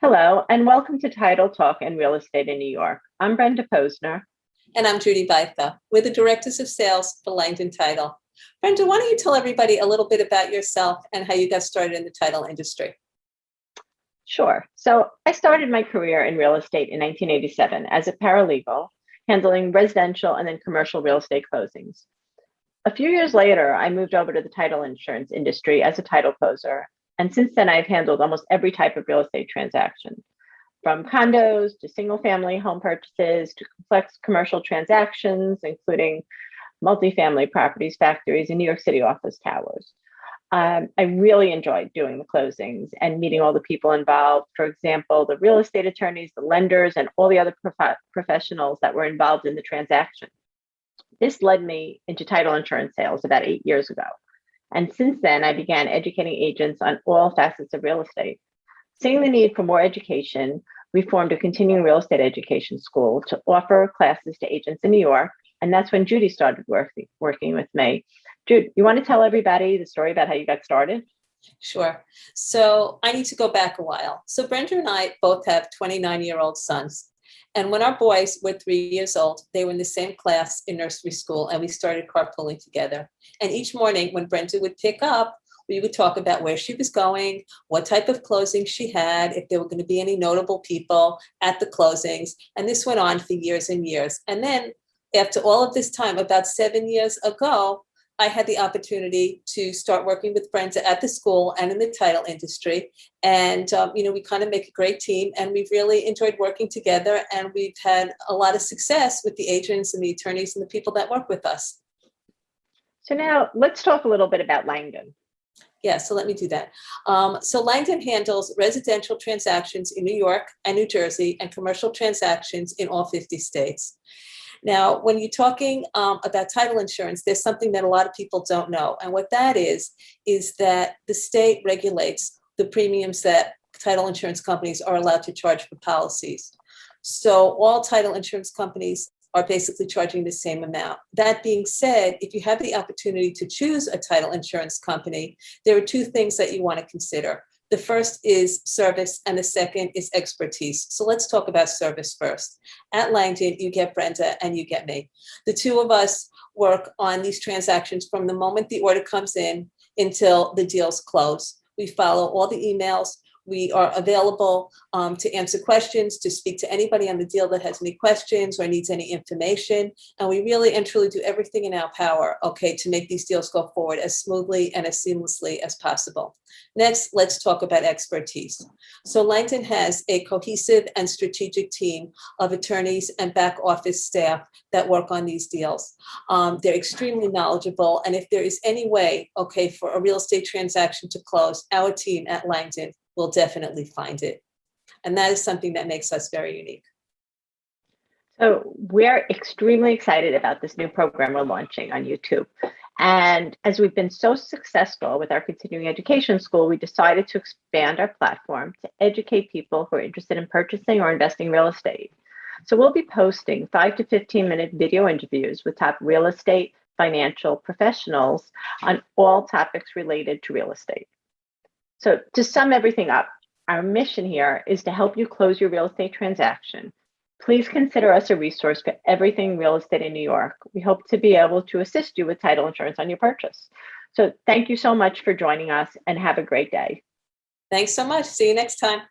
Hello, and welcome to Title Talk and Real Estate in New York. I'm Brenda Posner. And I'm Judy Baitha. We're the Directors of Sales for Langdon Title. Brenda, why don't you tell everybody a little bit about yourself and how you got started in the title industry? Sure. So I started my career in real estate in 1987 as a paralegal, handling residential and then commercial real estate closings. A few years later, I moved over to the title insurance industry as a title closer and since then, I've handled almost every type of real estate transaction, from condos to single family home purchases to complex commercial transactions, including multifamily properties, factories, and New York City office towers. Um, I really enjoyed doing the closings and meeting all the people involved. For example, the real estate attorneys, the lenders, and all the other prof professionals that were involved in the transaction. This led me into title insurance sales about eight years ago. And since then, I began educating agents on all facets of real estate. Seeing the need for more education, we formed a continuing real estate education school to offer classes to agents in New York. And that's when Judy started working, working with me. Jude, you want to tell everybody the story about how you got started? Sure. So I need to go back a while. So Brenda and I both have 29 year old sons. And when our boys were three years old, they were in the same class in nursery school and we started carpooling together. And each morning when Brenda would pick up, we would talk about where she was going, what type of closings she had, if there were going to be any notable people at the closings. And this went on for years and years. And then after all of this time, about seven years ago, I had the opportunity to start working with friends at the school and in the title industry. And, um, you know, we kind of make a great team and we've really enjoyed working together and we've had a lot of success with the agents and the attorneys and the people that work with us. So now let's talk a little bit about Langdon. Yeah, so let me do that. Um, so Langdon handles residential transactions in New York and New Jersey and commercial transactions in all 50 states. Now, when you're talking um, about title insurance, there's something that a lot of people don't know. And what that is, is that the state regulates the premiums that title insurance companies are allowed to charge for policies. So all title insurance companies are basically charging the same amount. That being said, if you have the opportunity to choose a title insurance company, there are two things that you want to consider. The first is service and the second is expertise. So let's talk about service first. At Langdon, you get Brenda and you get me. The two of us work on these transactions from the moment the order comes in until the deals close. We follow all the emails, we are available um, to answer questions, to speak to anybody on the deal that has any questions or needs any information. And we really and truly do everything in our power, okay, to make these deals go forward as smoothly and as seamlessly as possible. Next, let's talk about expertise. So Langdon has a cohesive and strategic team of attorneys and back office staff that work on these deals. Um, they're extremely knowledgeable. And if there is any way, okay, for a real estate transaction to close, our team at Langdon will definitely find it. And that is something that makes us very unique. So we're extremely excited about this new program we're launching on YouTube. And as we've been so successful with our continuing education school, we decided to expand our platform to educate people who are interested in purchasing or investing real estate. So we'll be posting five to 15 minute video interviews with top real estate, financial professionals on all topics related to real estate. So to sum everything up, our mission here is to help you close your real estate transaction. Please consider us a resource for everything real estate in New York. We hope to be able to assist you with title insurance on your purchase. So thank you so much for joining us and have a great day. Thanks so much. See you next time.